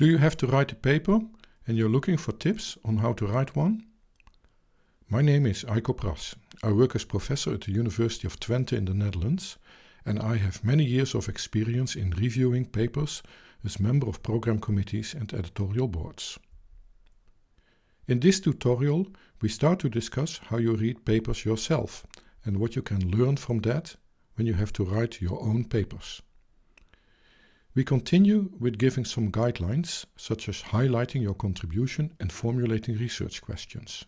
Do you have to write a paper and you're looking for tips on how to write one? My name is Aiko Pras. I work as professor at the University of Twente in the Netherlands and I have many years of experience in reviewing papers as member of program committees and editorial boards. In this tutorial we start to discuss how you read papers yourself and what you can learn from that when you have to write your own papers. We continue with giving some guidelines, such as highlighting your contribution and formulating research questions.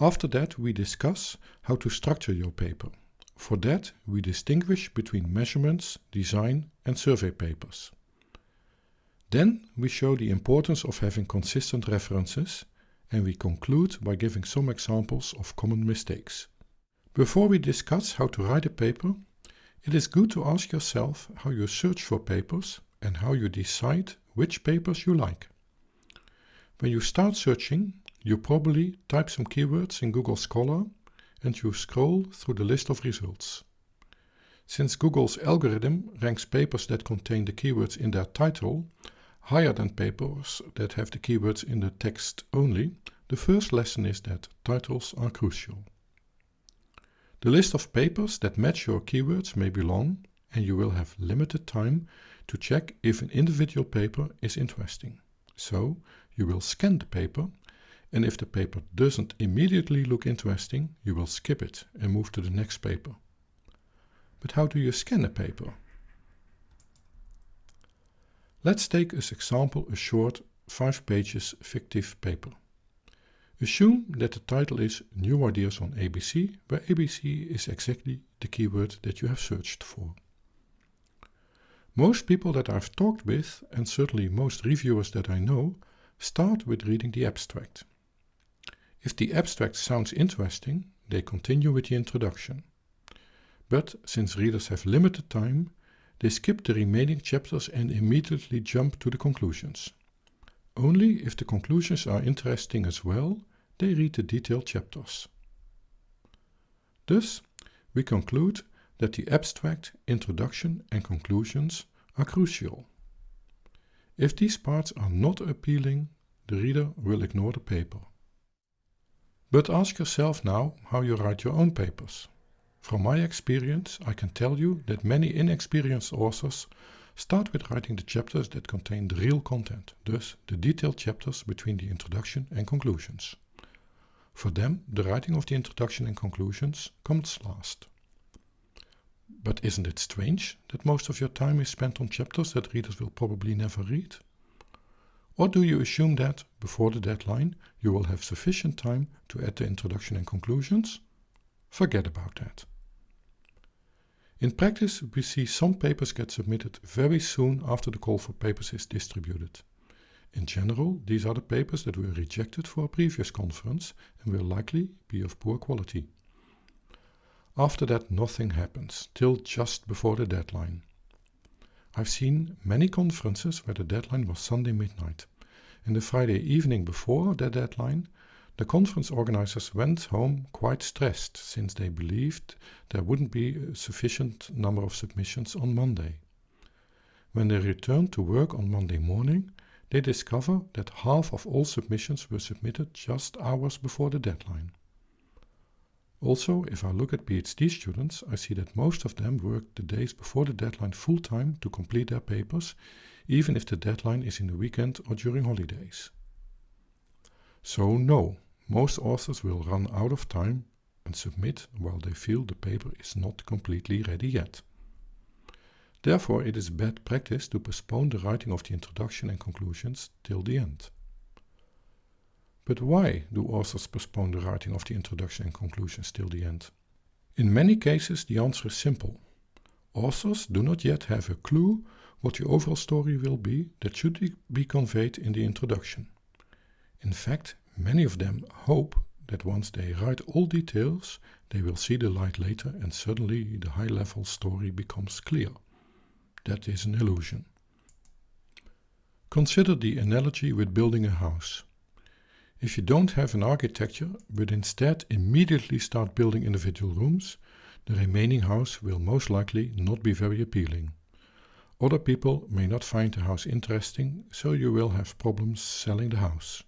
After that, we discuss how to structure your paper. For that, we distinguish between measurements, design and survey papers. Then we show the importance of having consistent references and we conclude by giving some examples of common mistakes. Before we discuss how to write a paper, it is good to ask yourself how you search for papers and how you decide which papers you like. When you start searching, you probably type some keywords in Google Scholar and you scroll through the list of results. Since Google's algorithm ranks papers that contain the keywords in their title higher than papers that have the keywords in the text only, the first lesson is that titles are crucial. The list of papers that match your keywords may be long and you will have limited time to check if an individual paper is interesting. So you will scan the paper and if the paper doesn't immediately look interesting, you will skip it and move to the next paper. But how do you scan a paper? Let's take as example a short 5 pages fictive paper. Assume that the title is New Ideas on ABC, where ABC is exactly the keyword that you have searched for. Most people that I've talked with, and certainly most reviewers that I know, start with reading the abstract. If the abstract sounds interesting, they continue with the introduction. But since readers have limited time, they skip the remaining chapters and immediately jump to the conclusions. Only if the conclusions are interesting as well, they read the detailed chapters. Thus, we conclude that the abstract, introduction and conclusions are crucial. If these parts are not appealing, the reader will ignore the paper. But ask yourself now how you write your own papers. From my experience, I can tell you that many inexperienced authors Start with writing the chapters that contain the real content, thus the detailed chapters between the introduction and conclusions. For them, the writing of the introduction and conclusions comes last. But isn't it strange that most of your time is spent on chapters that readers will probably never read? Or do you assume that, before the deadline, you will have sufficient time to add the introduction and conclusions? Forget about that. In practice, we see some papers get submitted very soon after the call for papers is distributed. In general, these are the papers that were rejected for a previous conference and will likely be of poor quality. After that nothing happens, till just before the deadline. I've seen many conferences where the deadline was Sunday midnight, and the Friday evening before the deadline the conference organizers went home quite stressed since they believed there wouldn't be a sufficient number of submissions on Monday. When they returned to work on Monday morning, they discover that half of all submissions were submitted just hours before the deadline. Also, if I look at PhD students, I see that most of them work the days before the deadline full time to complete their papers, even if the deadline is in the weekend or during holidays. So no, most authors will run out of time and submit while they feel the paper is not completely ready yet. Therefore, it is bad practice to postpone the writing of the introduction and conclusions till the end. But why do authors postpone the writing of the introduction and conclusions till the end? In many cases, the answer is simple. Authors do not yet have a clue what the overall story will be that should be conveyed in the introduction. In fact, Many of them hope that once they write all details, they will see the light later and suddenly the high level story becomes clear. That is an illusion. Consider the analogy with building a house. If you don't have an architecture, but instead immediately start building individual rooms, the remaining house will most likely not be very appealing. Other people may not find the house interesting, so you will have problems selling the house.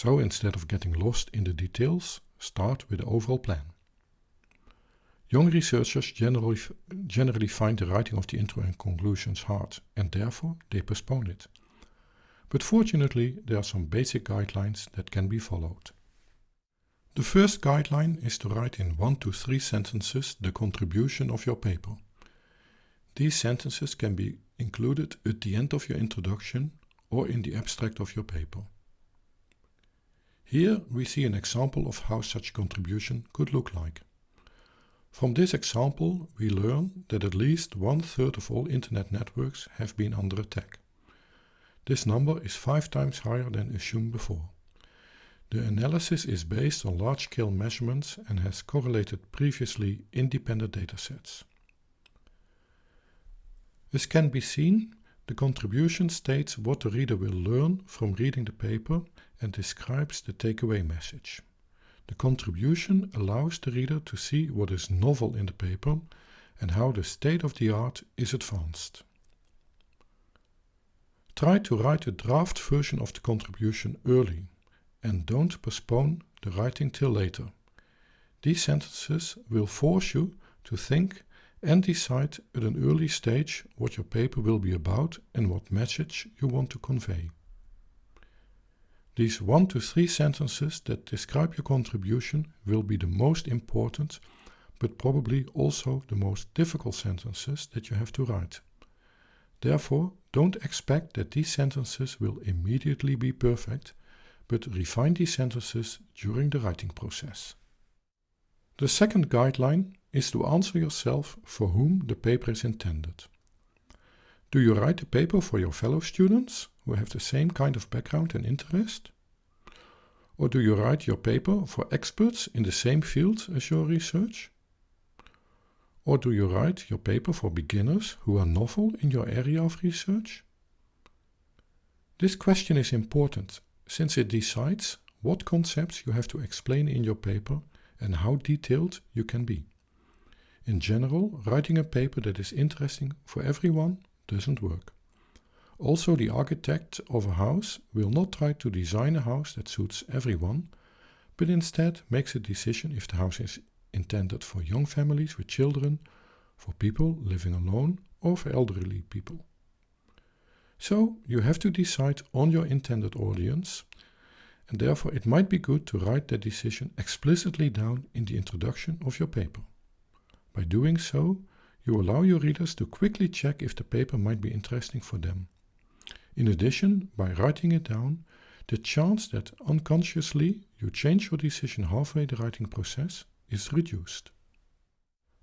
So instead of getting lost in the details, start with the overall plan. Young researchers generally, generally find the writing of the intro and conclusions hard, and therefore they postpone it. But fortunately, there are some basic guidelines that can be followed. The first guideline is to write in one to three sentences the contribution of your paper. These sentences can be included at the end of your introduction or in the abstract of your paper. Here we see an example of how such contribution could look like. From this example we learn that at least one third of all internet networks have been under attack. This number is five times higher than assumed before. The analysis is based on large-scale measurements and has correlated previously independent datasets. As can be seen, the contribution states what the reader will learn from reading the paper and describes the takeaway message. The contribution allows the reader to see what is novel in the paper and how the state of the art is advanced. Try to write a draft version of the contribution early and don't postpone the writing till later. These sentences will force you to think and decide at an early stage what your paper will be about and what message you want to convey. These one to three sentences that describe your contribution will be the most important, but probably also the most difficult sentences that you have to write. Therefore, don't expect that these sentences will immediately be perfect, but refine these sentences during the writing process. The second guideline is to answer yourself for whom the paper is intended. Do you write a paper for your fellow students who have the same kind of background and interest? Or do you write your paper for experts in the same field as your research? Or do you write your paper for beginners who are novel in your area of research? This question is important since it decides what concepts you have to explain in your paper and how detailed you can be. In general, writing a paper that is interesting for everyone doesn't work. Also, the architect of a house will not try to design a house that suits everyone, but instead makes a decision if the house is intended for young families with children, for people living alone, or for elderly people. So, you have to decide on your intended audience, and therefore it might be good to write that decision explicitly down in the introduction of your paper. By doing so, you allow your readers to quickly check if the paper might be interesting for them. In addition, by writing it down, the chance that unconsciously you change your decision halfway the writing process is reduced.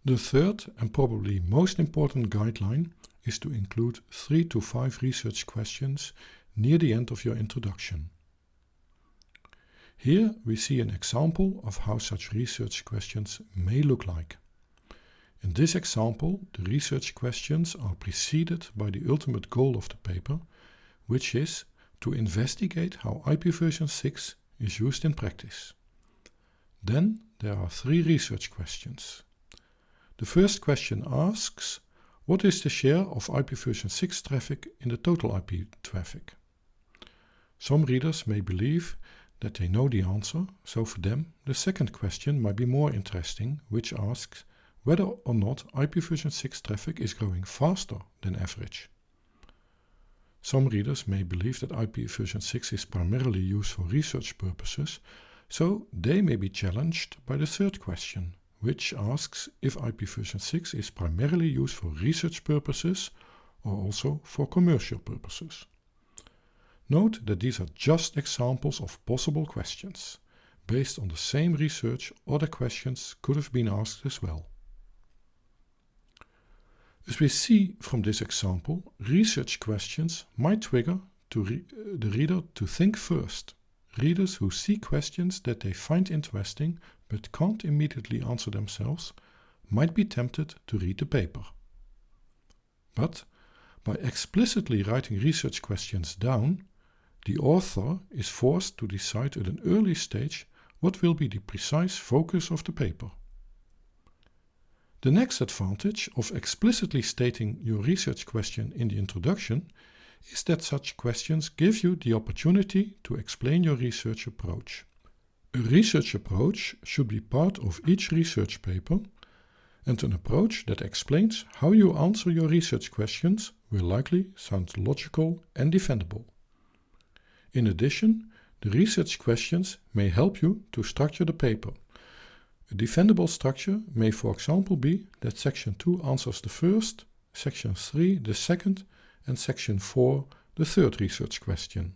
The third and probably most important guideline is to include three to five research questions near the end of your introduction. Here we see an example of how such research questions may look like. In this example, the research questions are preceded by the ultimate goal of the paper, which is to investigate how IPv 6 is used in practice. Then there are three research questions. The first question asks, what is the share of IPv 6 traffic in the total IP traffic? Some readers may believe that they know the answer, so for them the second question might be more interesting, which asks, whether or not IP version 6 traffic is growing faster than average. Some readers may believe that IP version 6 is primarily used for research purposes, so they may be challenged by the third question, which asks if IP version 6 is primarily used for research purposes or also for commercial purposes. Note that these are just examples of possible questions. Based on the same research, other questions could have been asked as well. As we see from this example, research questions might trigger re eh, the reader to think first. Readers who see questions that they find interesting but can't immediately answer themselves might be tempted to read the paper. But by explicitly writing research questions down, the author is forced to decide at an early stage what will be the precise focus of the paper. The next advantage of explicitly stating your research question in the introduction is that such questions give you the opportunity to explain your research approach. A research approach should be part of each research paper and an approach that explains how you answer your research questions will likely sound logical and defendable. In addition, the research questions may help you to structure the paper. A defendable structure may for example be that section 2 answers the first, section 3 the second and section 4 the third research question.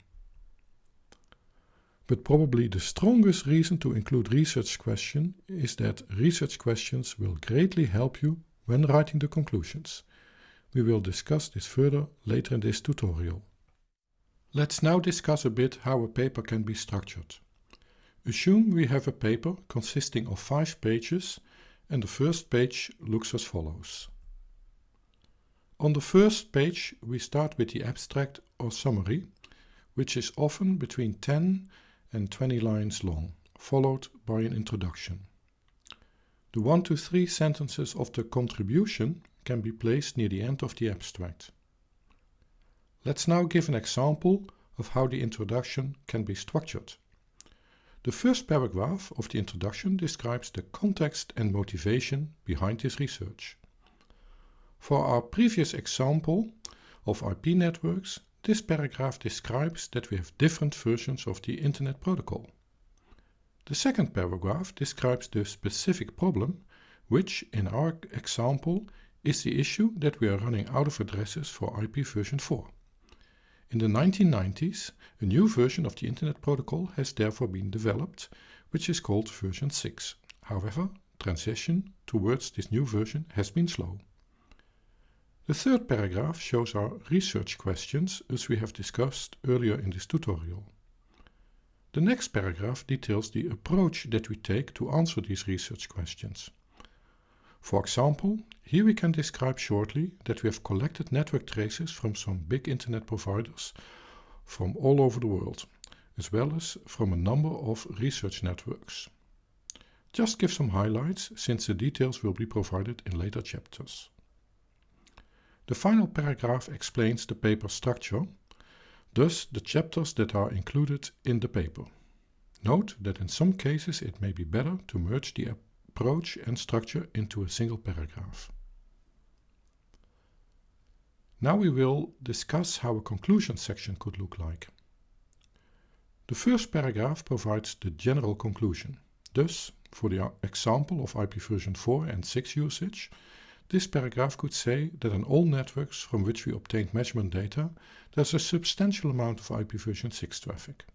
But probably the strongest reason to include research question is that research questions will greatly help you when writing the conclusions. We will discuss this further later in this tutorial. Let's now discuss a bit how a paper can be structured. Assume we have a paper consisting of five pages and the first page looks as follows. On the first page we start with the abstract or summary, which is often between 10 and 20 lines long, followed by an introduction. The 1 to 3 sentences of the contribution can be placed near the end of the abstract. Let's now give an example of how the introduction can be structured. The first paragraph of the introduction describes the context and motivation behind this research. For our previous example of IP networks, this paragraph describes that we have different versions of the Internet Protocol. The second paragraph describes the specific problem, which in our example is the issue that we are running out of addresses for IP version 4. In the 1990s, a new version of the Internet Protocol has therefore been developed, which is called version 6. However, transition towards this new version has been slow. The third paragraph shows our research questions as we have discussed earlier in this tutorial. The next paragraph details the approach that we take to answer these research questions. For example, here we can describe shortly that we have collected network traces from some big internet providers from all over the world, as well as from a number of research networks. Just give some highlights since the details will be provided in later chapters. The final paragraph explains the paper structure, thus the chapters that are included in the paper. Note that in some cases it may be better to merge the approach and structure into a single paragraph. Now we will discuss how a conclusion section could look like. The first paragraph provides the general conclusion. Thus, for the example of IP version 4 and 6 usage, this paragraph could say that in all networks from which we obtained measurement data, there's a substantial amount of IP version 6 traffic.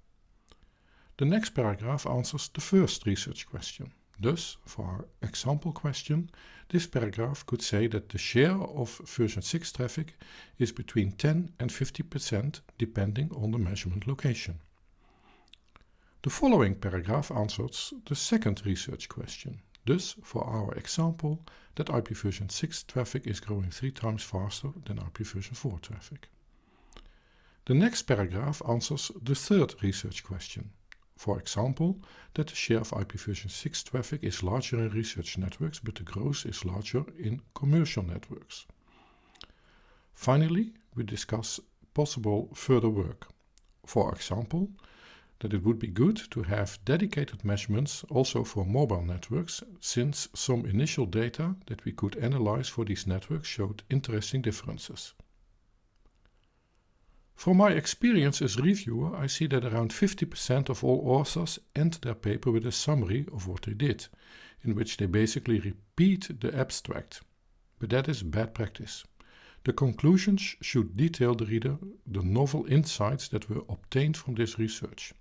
The next paragraph answers the first research question. Thus, for our example question, this paragraph could say that the share of version 6 traffic is between 10 and 50% depending on the measurement location. The following paragraph answers the second research question. Thus, for our example, that IP version 6 traffic is growing three times faster than IP version 4 traffic. The next paragraph answers the third research question. For example, that the share of IPv6 traffic is larger in research networks, but the growth is larger in commercial networks. Finally, we discuss possible further work. For example, that it would be good to have dedicated measurements also for mobile networks, since some initial data that we could analyze for these networks showed interesting differences. From my experience as reviewer, I see that around 50% of all authors end their paper with a summary of what they did, in which they basically repeat the abstract. But that is bad practice. The conclusions should detail the reader the novel insights that were obtained from this research.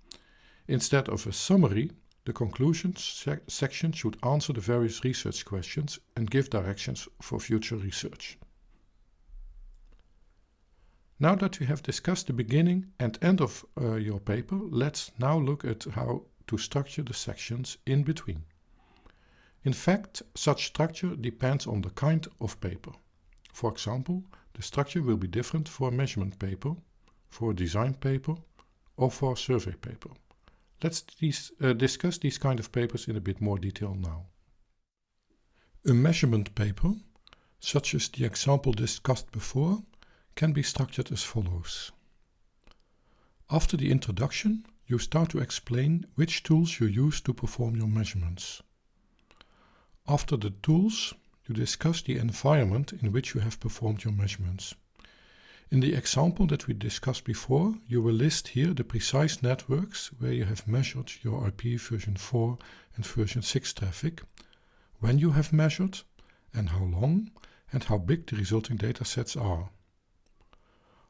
Instead of a summary, the conclusions sec section should answer the various research questions and give directions for future research. Now that we have discussed the beginning and end of uh, your paper, let's now look at how to structure the sections in between. In fact, such structure depends on the kind of paper. For example, the structure will be different for a measurement paper, for a design paper, or for a survey paper. Let's these, uh, discuss these kind of papers in a bit more detail now. A measurement paper, such as the example discussed before, can be structured as follows. After the introduction, you start to explain which tools you use to perform your measurements. After the tools, you discuss the environment in which you have performed your measurements. In the example that we discussed before, you will list here the precise networks where you have measured your IP version 4 and version 6 traffic, when you have measured, and how long, and how big the resulting datasets are.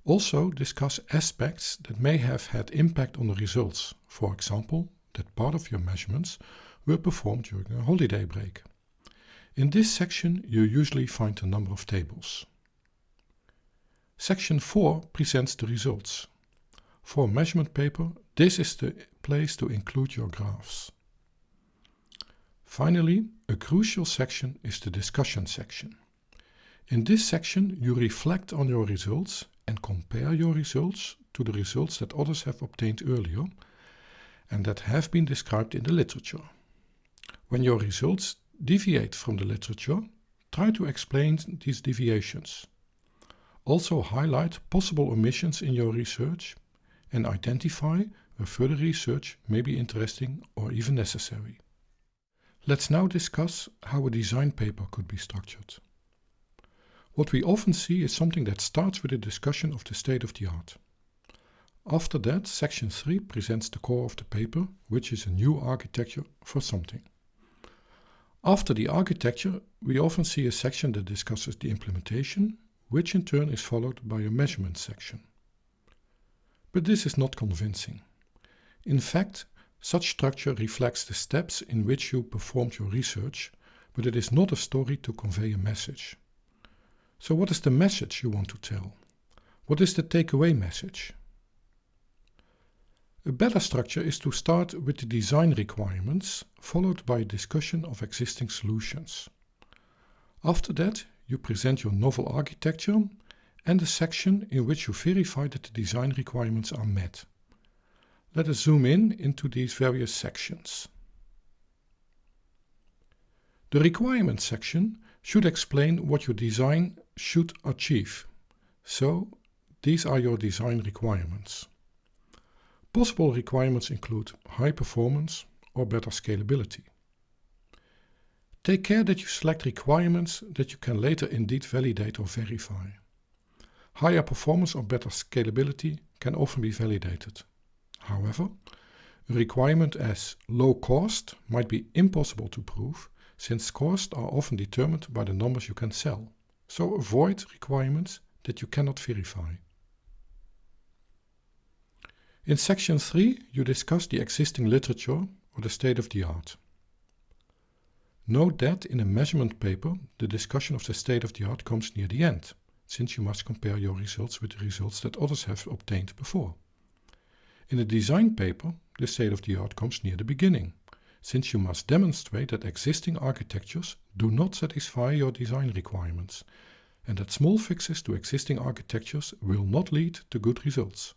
Also discuss aspects that may have had impact on the results, for example, that part of your measurements were performed during a holiday break. In this section you usually find a number of tables. Section 4 presents the results. For measurement paper, this is the place to include your graphs. Finally, a crucial section is the discussion section. In this section you reflect on your results and compare your results to the results that others have obtained earlier and that have been described in the literature. When your results deviate from the literature, try to explain these deviations. Also highlight possible omissions in your research and identify where further research may be interesting or even necessary. Let's now discuss how a design paper could be structured. What we often see is something that starts with a discussion of the state of the art. After that, section 3 presents the core of the paper, which is a new architecture for something. After the architecture, we often see a section that discusses the implementation, which in turn is followed by a measurement section. But this is not convincing. In fact, such structure reflects the steps in which you performed your research, but it is not a story to convey a message. So what is the message you want to tell? What is the takeaway message? A better structure is to start with the design requirements, followed by a discussion of existing solutions. After that, you present your novel architecture and a section in which you verify that the design requirements are met. Let us zoom in into these various sections. The requirements section should explain what your design should achieve. So, these are your design requirements. Possible requirements include high performance or better scalability. Take care that you select requirements that you can later indeed validate or verify. Higher performance or better scalability can often be validated. However, a requirement as low cost might be impossible to prove since costs are often determined by the numbers you can sell. So avoid requirements that you cannot verify. In section 3 you discuss the existing literature or the state of the art. Note that in a measurement paper, the discussion of the state of the art comes near the end, since you must compare your results with the results that others have obtained before. In a design paper, the state of the art comes near the beginning, since you must demonstrate that existing architectures do not satisfy your design requirements, and that small fixes to existing architectures will not lead to good results.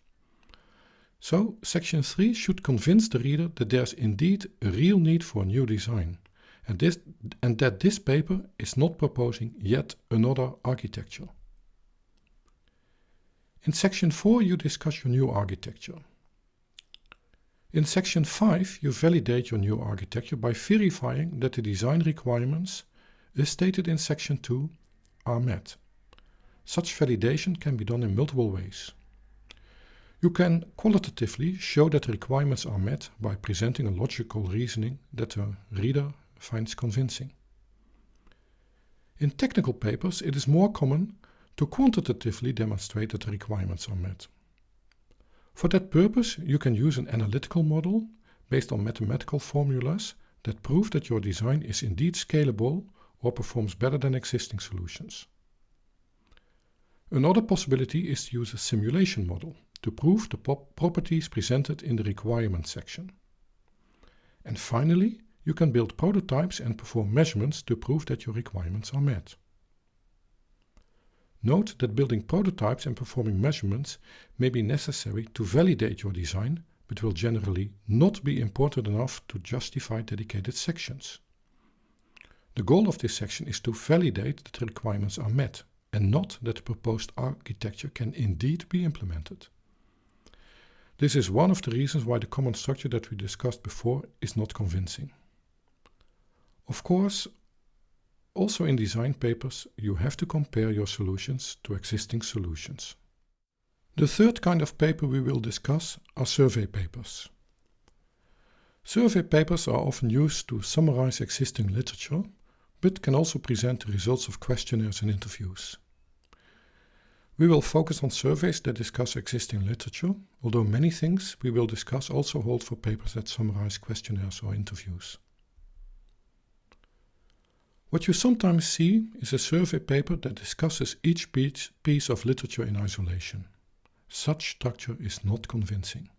So, section 3 should convince the reader that there's indeed a real need for a new design and, this, and that this paper is not proposing yet another architecture. In section 4 you discuss your new architecture. In section 5 you validate your new architecture by verifying that the design requirements, as stated in section 2, are met. Such validation can be done in multiple ways. You can qualitatively show that the requirements are met by presenting a logical reasoning that the reader finds convincing. In technical papers, it is more common to quantitatively demonstrate that the requirements are met. For that purpose, you can use an analytical model based on mathematical formulas that prove that your design is indeed scalable or performs better than existing solutions. Another possibility is to use a simulation model to prove the properties presented in the requirements section. And finally, you can build prototypes and perform measurements to prove that your requirements are met. Note that building prototypes and performing measurements may be necessary to validate your design, but will generally not be important enough to justify dedicated sections. The goal of this section is to validate that the requirements are met and not that the proposed architecture can indeed be implemented. This is one of the reasons why the common structure that we discussed before is not convincing. Of course, also in design papers, you have to compare your solutions to existing solutions. The third kind of paper we will discuss are survey papers. Survey papers are often used to summarize existing literature, but can also present the results of questionnaires and interviews. We will focus on surveys that discuss existing literature, although many things we will discuss also hold for papers that summarize questionnaires or interviews. What you sometimes see is a survey paper that discusses each piece of literature in isolation. Such structure is not convincing.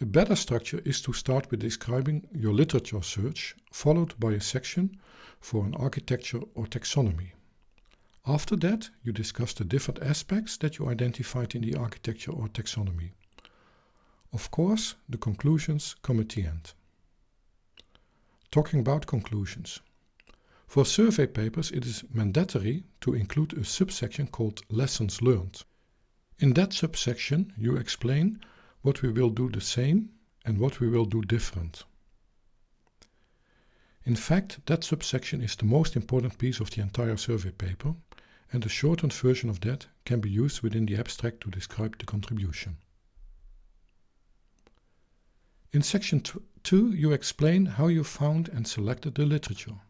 A better structure is to start with describing your literature search, followed by a section for an architecture or taxonomy. After that, you discuss the different aspects that you identified in the architecture or taxonomy. Of course, the conclusions come at the end. Talking about conclusions. For survey papers, it is mandatory to include a subsection called Lessons Learned. In that subsection, you explain what we will do the same and what we will do different. In fact, that subsection is the most important piece of the entire survey paper and a shortened version of that can be used within the abstract to describe the contribution. In section 2 you explain how you found and selected the literature.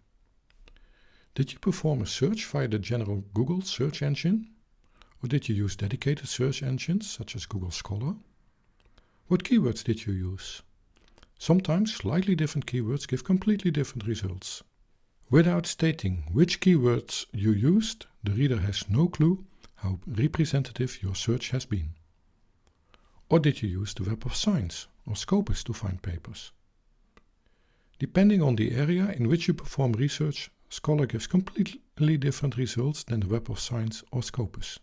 Did you perform a search via the general Google search engine? Or did you use dedicated search engines such as Google Scholar? What keywords did you use? Sometimes slightly different keywords give completely different results. Without stating which keywords you used, the reader has no clue how representative your search has been. Or did you use the Web of Science or Scopus to find papers? Depending on the area in which you perform research, Scholar gives completely different results than the Web of Science or Scopus.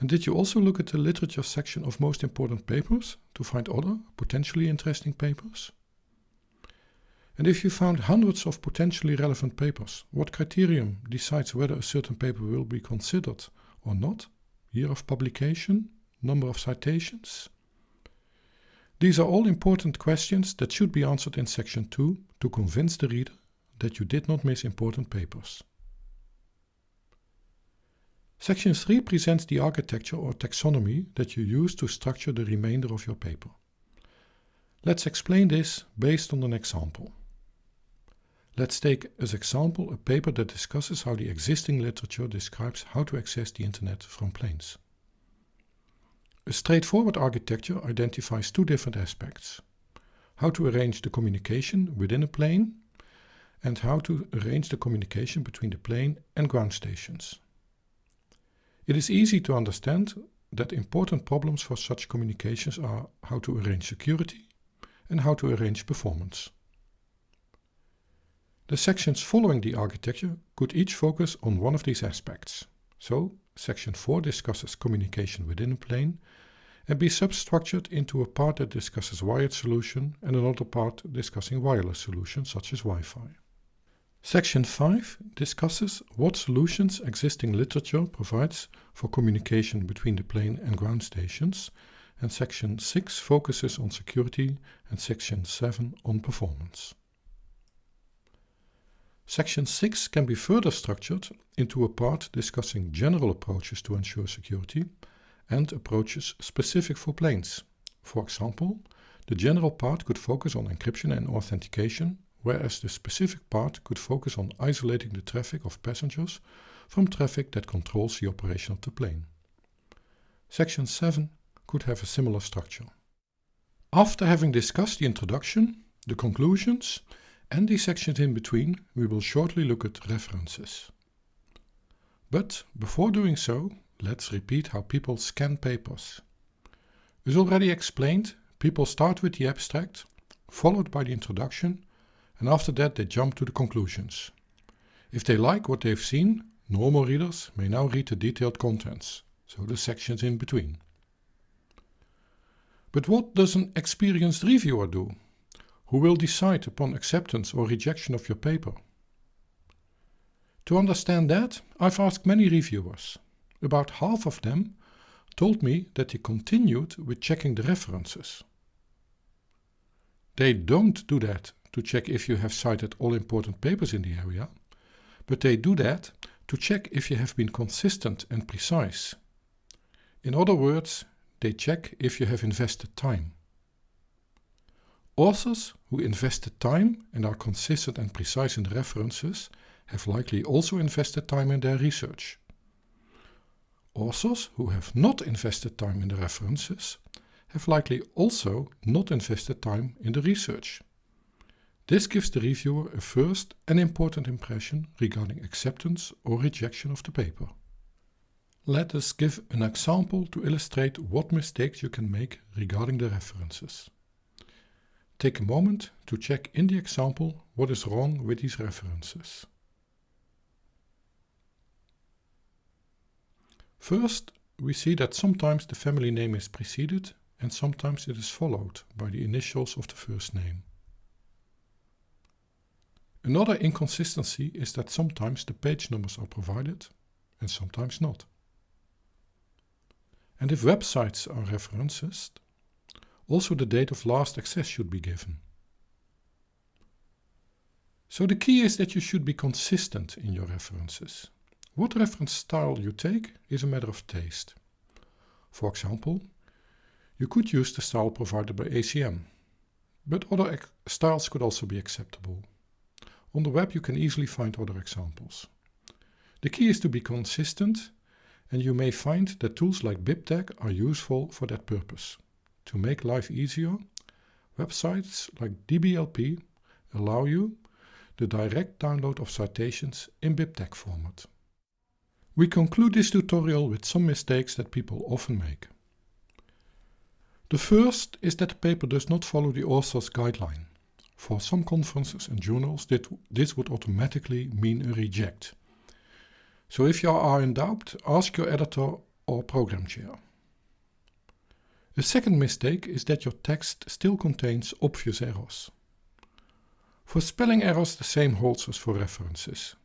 And did you also look at the literature section of most important papers to find other potentially interesting papers? And if you found hundreds of potentially relevant papers, what criterion decides whether a certain paper will be considered or not? Year of publication? Number of citations? These are all important questions that should be answered in section 2 to convince the reader that you did not miss important papers. Section 3 presents the architecture or taxonomy that you use to structure the remainder of your paper. Let's explain this based on an example. Let's take as example a paper that discusses how the existing literature describes how to access the internet from planes. A straightforward architecture identifies two different aspects. How to arrange the communication within a plane and how to arrange the communication between the plane and ground stations. It is easy to understand that important problems for such communications are how to arrange security and how to arrange performance. The sections following the architecture could each focus on one of these aspects. So, section 4 discusses communication within a plane and be substructured into a part that discusses wired solution and another part discussing wireless solutions such as Wi-Fi. Section 5 discusses what solutions existing literature provides for communication between the plane and ground stations and section 6 focuses on security and section 7 on performance. Section 6 can be further structured into a part discussing general approaches to ensure security and approaches specific for planes. For example, the general part could focus on encryption and authentication, whereas the specific part could focus on isolating the traffic of passengers from traffic that controls the operation of the plane. Section 7 could have a similar structure. After having discussed the introduction, the conclusions and the sections in between, we will shortly look at references. But before doing so, let's repeat how people scan papers. As already explained, people start with the abstract, followed by the introduction, and after that they jump to the conclusions. If they like what they've seen, normal readers may now read the detailed contents, so the sections in between. But what does an experienced reviewer do? Who will decide upon acceptance or rejection of your paper? To understand that, I've asked many reviewers. About half of them told me that they continued with checking the references. They don't do that to check if you have cited all important papers in the area, but they do that to check if you have been consistent and precise. In other words, they check if you have invested time. Authors who invested time and are consistent and precise in the references have likely also invested time in their research. Authors who have not invested time in the references have likely also not invested time in the research. This gives the reviewer a first and important impression regarding acceptance or rejection of the paper. Let us give an example to illustrate what mistakes you can make regarding the references. Take a moment to check in the example what is wrong with these references. First, we see that sometimes the family name is preceded and sometimes it is followed by the initials of the first name. Another inconsistency is that sometimes the page numbers are provided and sometimes not. And if websites are referenced, also the date of last access should be given. So the key is that you should be consistent in your references. What reference style you take is a matter of taste. For example, you could use the style provided by ACM, but other styles could also be acceptable. On the web you can easily find other examples. The key is to be consistent and you may find that tools like BibTeX are useful for that purpose. To make life easier, websites like DBLP allow you the direct download of citations in BibTeX format. We conclude this tutorial with some mistakes that people often make. The first is that the paper does not follow the author's guideline. For some conferences and journals this would automatically mean a reject. So if you are in doubt, ask your editor or program chair. The second mistake is that your text still contains obvious errors. For spelling errors the same holds as for references.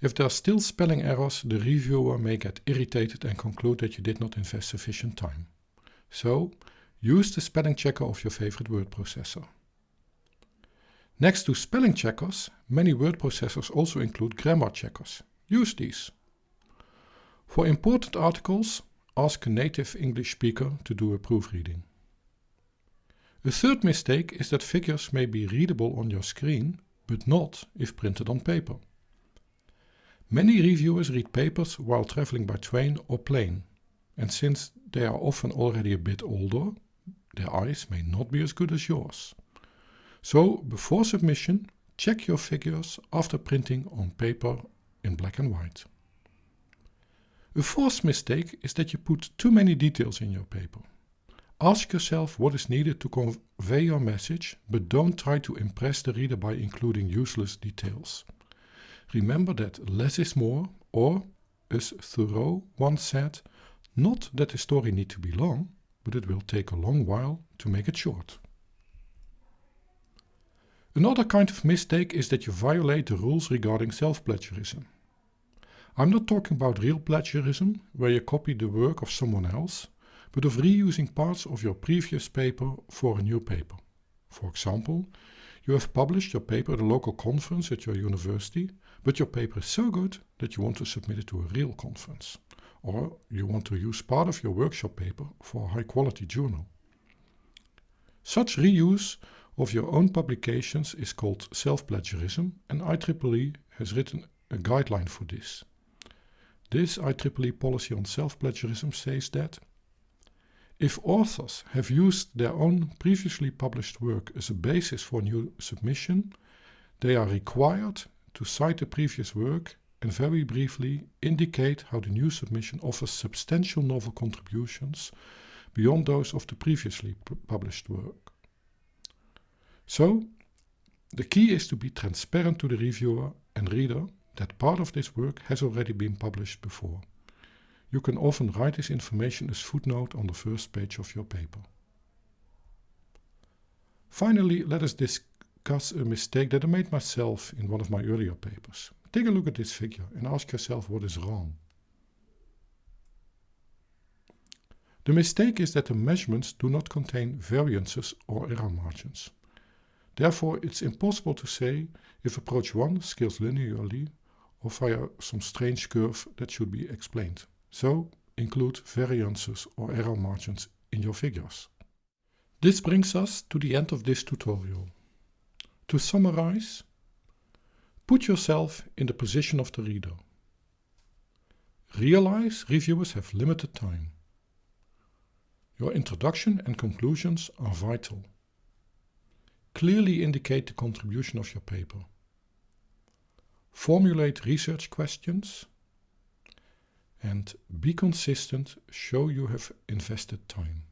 If there are still spelling errors, the reviewer may get irritated and conclude that you did not invest sufficient time. So, use the spelling checker of your favorite word processor. Next to spelling checkers, many word processors also include grammar checkers. Use these. For important articles, ask a native English speaker to do a proofreading. A third mistake is that figures may be readable on your screen, but not if printed on paper. Many reviewers read papers while traveling by train or plane, and since they are often already a bit older, their eyes may not be as good as yours. So, before submission, check your figures after printing on paper in black and white. A fourth mistake is that you put too many details in your paper. Ask yourself what is needed to convey your message, but don't try to impress the reader by including useless details. Remember that less is more, or, as Thoreau once said, not that the story need to be long, but it will take a long while to make it short. Another kind of mistake is that you violate the rules regarding self-plagiarism. I'm not talking about real plagiarism, where you copy the work of someone else, but of reusing parts of your previous paper for a new paper. For example, you have published your paper at a local conference at your university, but your paper is so good that you want to submit it to a real conference. Or you want to use part of your workshop paper for a high quality journal. Such reuse of your own publications is called self-plagiarism and IEEE has written a guideline for this. This IEEE policy on self-plagiarism says that if authors have used their own previously published work as a basis for new submission, they are required to cite the previous work and very briefly indicate how the new submission offers substantial novel contributions beyond those of the previously published work. So, the key is to be transparent to the reviewer and reader that part of this work has already been published before. You can often write this information as footnote on the first page of your paper. Finally, let us discuss a mistake that I made myself in one of my earlier papers. Take a look at this figure and ask yourself what is wrong. The mistake is that the measurements do not contain variances or error margins. Therefore, it's impossible to say if approach 1 scales linearly or via some strange curve that should be explained. So, include variances or error margins in your figures. This brings us to the end of this tutorial. To summarize, put yourself in the position of the reader. Realize reviewers have limited time. Your introduction and conclusions are vital. Clearly indicate the contribution of your paper. Formulate research questions and be consistent, show you have invested time.